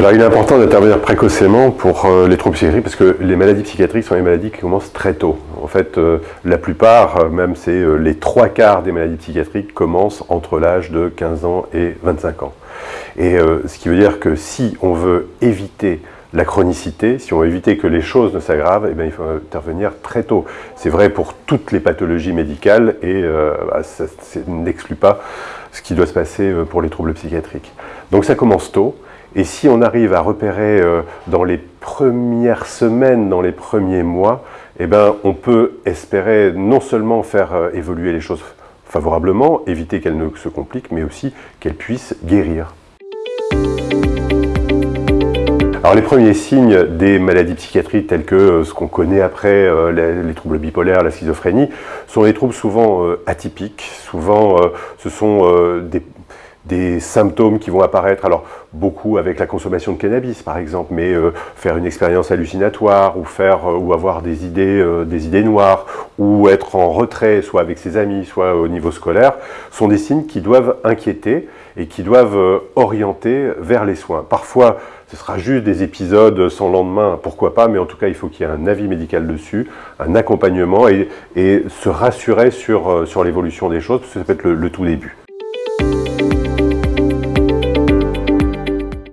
Alors il est important d'intervenir précocement pour euh, les troubles psychiatriques parce que les maladies psychiatriques sont des maladies qui commencent très tôt. En fait, euh, la plupart, euh, même c'est les trois quarts des maladies psychiatriques commencent entre l'âge de 15 ans et 25 ans. Et ce qui veut dire que si on veut éviter la chronicité, si on veut éviter que les choses ne s'aggravent, eh il faut intervenir très tôt. C'est vrai pour toutes les pathologies médicales et bah, ça, n'exclut pas ce qui doit se passer pour les troubles psychiatriques. Donc ça commence tôt. Et si on arrive à repérer euh, dans les premières semaines, dans les premiers mois, eh ben, on peut espérer non seulement faire euh, évoluer les choses favorablement, éviter qu'elles ne se compliquent, mais aussi qu'elles puissent guérir. Alors les premiers signes des maladies psychiatriques tels que euh, ce qu'on connaît après les, troubles bipolaires, la schizophrénie, sont des troubles souvent atypiques, souvent ce sont des, des symptômes qui vont apparaître, alors beaucoup avec la consommation de cannabis par exemple, mais euh, faire une expérience hallucinatoire ou, faire, euh, ou avoir des idées, euh, des idées noires ou être en retrait soit avec ses amis, soit au niveau scolaire, sont des signes qui doivent inquiéter et qui doivent orienter vers les soins. Parfois, ce sera juste des épisodes sans lendemain, pourquoi pas, mais en tout cas, il faut qu'il y ait un avis médical dessus, un accompagnement et, se rassurer sur, sur l'évolution des choses, parce que ça peut être le tout début.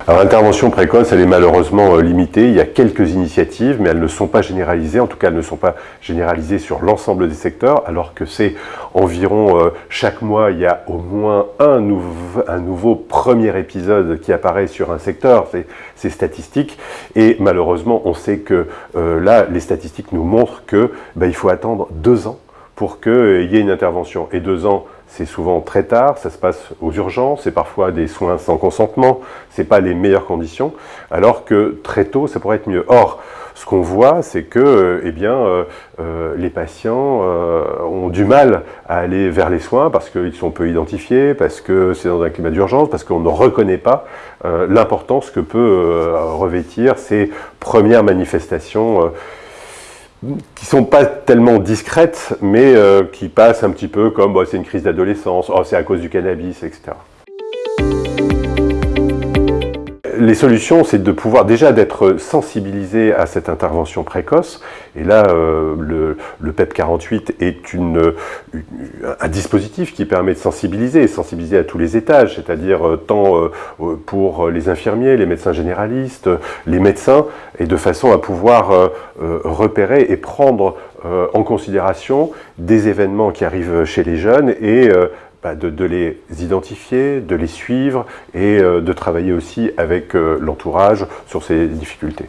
Alors l'intervention précoce, elle est malheureusement euh, limitée. Il y a quelques initiatives, mais elles ne sont pas généralisées. En tout cas, elles ne sont pas généralisées sur l'ensemble des secteurs, alors que c'est environ euh, chaque mois, il y a au moins un, nouveau premier épisode qui apparaît sur un secteur. C'est statistique. Et malheureusement, on sait que euh, là, les statistiques nous montrent que ben, il faut attendre deux ans pour qu'il y ait une intervention. Et deux ans, c'est souvent très tard, ça se passe aux urgences, c'est parfois des soins sans consentement, c'est pas les meilleures conditions, alors que très tôt, ça pourrait être mieux. Or, ce qu'on voit, c'est que eh bien, euh, euh, les patients euh, ont du mal à aller vers les soins parce qu'ils sont peu identifiés, parce que c'est dans un climat d'urgence, parce qu'on ne reconnaît pas l'importance que peut revêtir ces premières manifestations qui sont pas tellement discrètes, mais euh, qui passent un petit peu comme bah, c'est une crise d'adolescence, oh, c'est à cause du cannabis, etc les solutions, c'est de pouvoir déjà d'être sensibilisé à cette intervention précoce. Et là, euh, le, PEP 48 est une, un dispositif qui permet de sensibiliser, sensibiliser à tous les étages, c'est-à-dire euh, tant euh, pour les infirmiers, les médecins généralistes, les médecins, et de façon à pouvoir repérer et prendre en considération des événements qui arrivent chez les jeunes et bah, de, les identifier, de les suivre et euh, de travailler aussi avec euh, l'entourage sur ces difficultés.